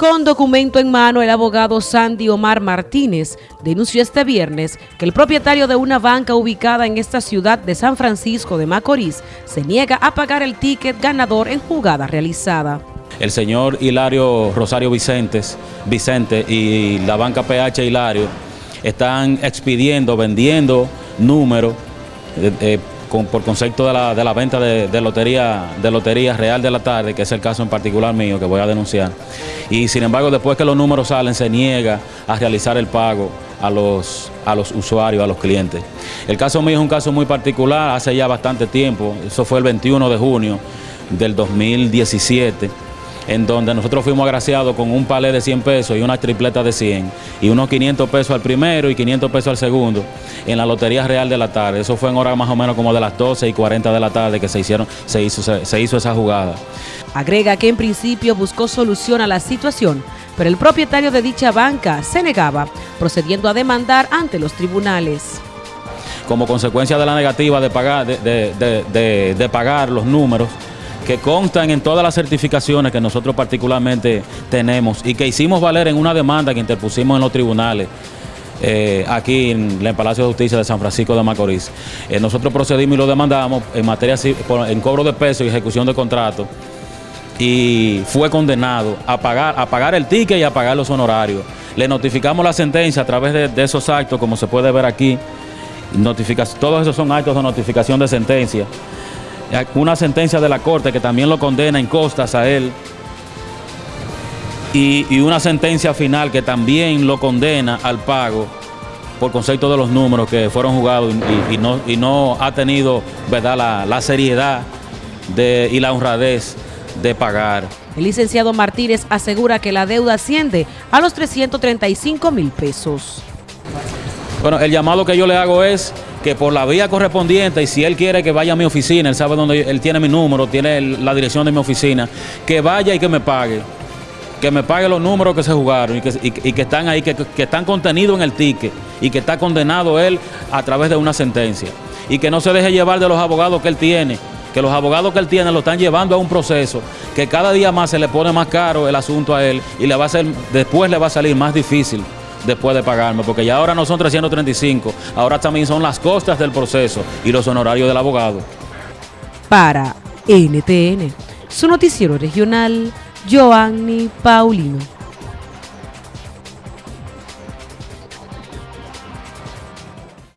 Con documento en mano, el abogado Sandy Omar Martínez denunció este viernes que el propietario de una banca ubicada en esta ciudad de San Francisco de Macorís se niega a pagar el ticket ganador en jugada realizada. El señor Hilario Rosario Vicentes, Vicente y la banca PH Hilario están expidiendo, vendiendo números eh, eh, por concepto de la, venta de, lotería, de Lotería Real de la Tarde, que es el caso en particular mío que voy a denunciar. Y sin embargo, después que los números salen, se niega a realizar el pago a los, a los usuarios, a los clientes. El caso mío es un caso muy particular, hace ya bastante tiempo, eso fue el 21 de junio del 2017 en donde nosotros fuimos agraciados con un palé de 100 pesos y una tripleta de 100 y unos 500 pesos al primero y 500 pesos al segundo en la Lotería Real de la tarde. Eso fue en hora más o menos como de las 12 y 40 de la tarde que se, hicieron, se, hizo, se hizo esa jugada. Agrega que en principio buscó solución a la situación, pero el propietario de dicha banca se negaba, procediendo a demandar ante los tribunales como consecuencia de la negativa de pagar, de pagar los números, que constan en todas las certificaciones que nosotros particularmente tenemos y que hicimos valer en una demanda que interpusimos en los tribunales. Eh, aquí en el Palacio de Justicia de San Francisco de Macorís. Eh, nosotros procedimos y lo demandamos en materia en cobro de peso y ejecución de contrato y fue condenado a pagar, a pagar el ticket y a pagar los honorarios. Le notificamos la sentencia a través de, de esos actos, como se puede ver aquí. todos esos son actos de notificación de sentencia una sentencia de la Corte que también lo condena en costas a él y, una sentencia final que también lo condena al pago por concepto de los números que fueron jugados y, no, y no, ha tenido ¿verdad? La, seriedad de, y la honradez de pagar. El licenciado Martínez asegura que la deuda asciende a los 335 mil pesos. Bueno, el llamado que yo le hago es que por la vía correspondiente, y si él quiere que vaya a mi oficina, él sabe dónde él tiene mi número, tiene la dirección de mi oficina, que vaya y que me pague. Que me pague los números que se jugaron y que, están ahí, que, que están contenidos en el ticket y que está condenado él a través de una sentencia. Y que no se deje llevar de los abogados que él tiene, que los abogados que él tiene lo están llevando a un proceso que cada día más se le pone más caro el asunto a él y le va a ser, después le va a salir más difícil después de pagarme, porque ya ahora no son 335, ahora también son las costas del proceso y los honorarios del abogado. Para NTN, su noticiero regional, Joanny Paulino.